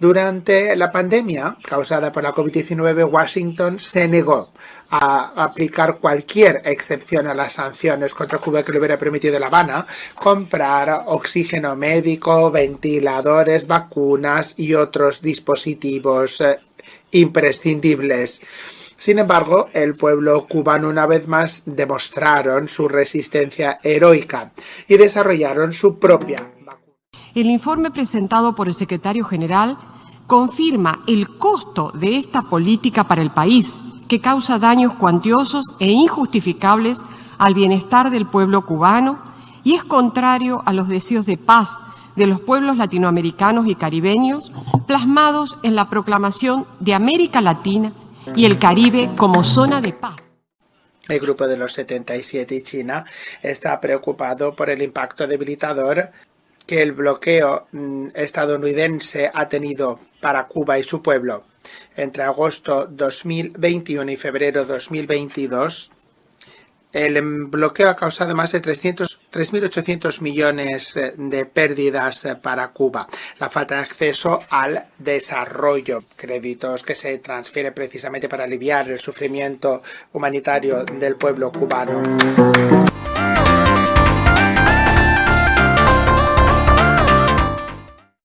Durante la pandemia causada por la COVID-19, Washington se negó a aplicar cualquier excepción a las sanciones contra Cuba que le hubiera permitido La Habana comprar oxígeno médico, ventiladores, vacunas y otros dispositivos eh, imprescindibles. Sin embargo, el pueblo cubano una vez más demostraron su resistencia heroica y desarrollaron su propia. El informe presentado por el secretario general confirma el costo de esta política para el país, que causa daños cuantiosos e injustificables al bienestar del pueblo cubano y es contrario a los deseos de paz de los pueblos latinoamericanos y caribeños plasmados en la proclamación de América Latina y el Caribe como zona de paz. El Grupo de los 77 y China está preocupado por el impacto debilitador que el bloqueo mm, estadounidense ha tenido para Cuba y su pueblo. Entre agosto 2021 y febrero 2022, el bloqueo ha causado más de 3.800 millones eh, de pérdidas eh, para Cuba. La falta de acceso al desarrollo, créditos que se transfieren precisamente para aliviar el sufrimiento humanitario del pueblo cubano.